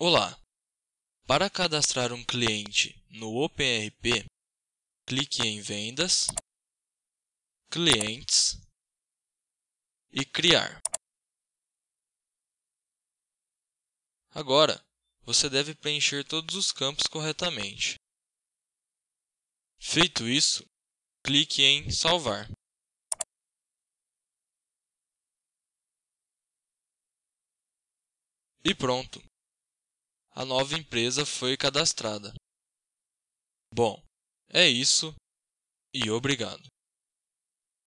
Olá! Para cadastrar um cliente no OpenRP, clique em Vendas, Clientes e Criar. Agora, você deve preencher todos os campos corretamente. Feito isso, clique em Salvar. E pronto! A nova empresa foi cadastrada. Bom, é isso e obrigado.